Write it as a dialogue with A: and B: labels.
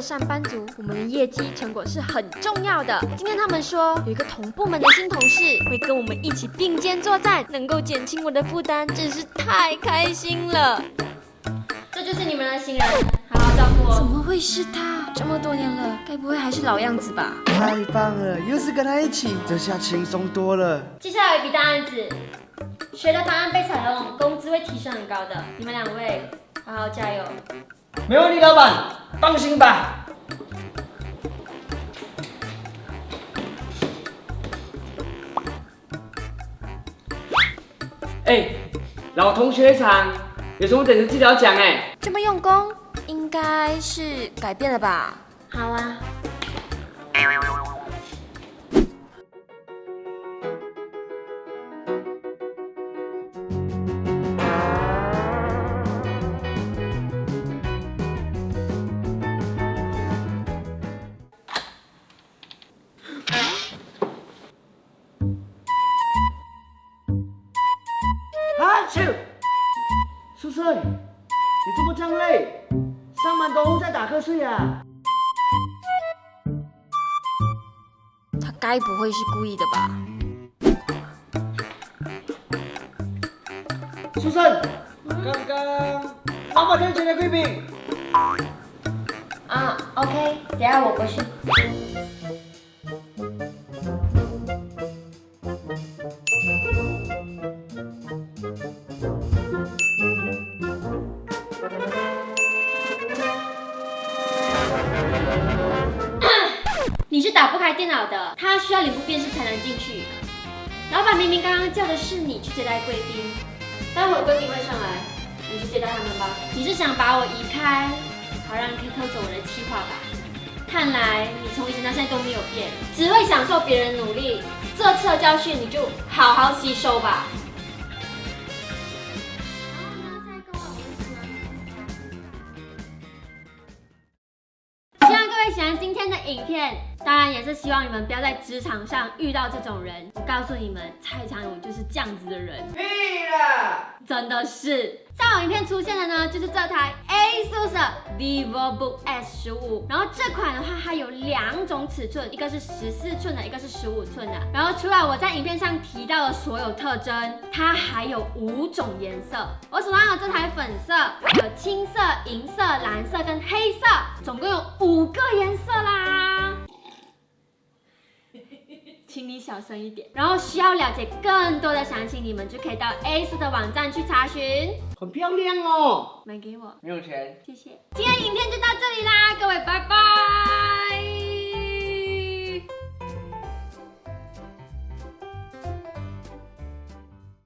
A: 上班族，我们的业绩成果是很重要的。今天他们说有一个同部门的新同事会跟我们一起并肩作战，能够减轻我的负担，真是太开心了。这就是你们的新人，好好照顾我。怎么会是他？这么多年了，该不会还是老样子吧？
B: 太棒了，又是跟他一起，这下轻松多了。
A: 接下来有一笔大案子，谁的方案被采用，工资会提升很高的。你们两位好好加油。
C: 没问题，老板，放心吧。哎，老同学场，有什么等着记得要讲哎。
A: 这么用功，应该是改变了吧？好啊。
B: 啊，去！苏生，你怎么这样累？上班都在打瞌睡啊？
A: 他该不会是故意的吧？
B: 苏生，刚刚老板推荐的贵宾。
A: 啊，OK，等下我过去。打不开电脑的，他需要脸部辨识才能进去。老板明明刚刚叫的是你去接待贵宾，待会儿贵宾会上来，你去接待他们吧。你是想把我移开，好让你可以偷走我的计划吧？看来你从以前到现在都没有变，只会享受别人努力。这次的教训你就好好吸收吧。希望各位喜欢今天的影片，当然也是希望你们不要在职场上遇到这种人。我告诉你们，蔡常勇就是这样子的人。
B: 屁了！
A: 真的是，在我影片出现的呢，就是这台 ASUS VivoBook S 十五。然后这款的话，它有两种尺寸，一个是十四寸的，一个是十五寸的。然后除了我在影片上提到的所有特征，它还有五种颜色。我手上有这台粉色，有青色、银色、蓝色跟黑色，总共有五个颜色啦。小声一点。然后需要了解更多的详情，你们就可以到 ACE 的网站去查询。
B: 很漂亮哦，
A: 买给我，
B: 没有钱，
A: 谢谢。今天影片就到这里啦，各位拜拜。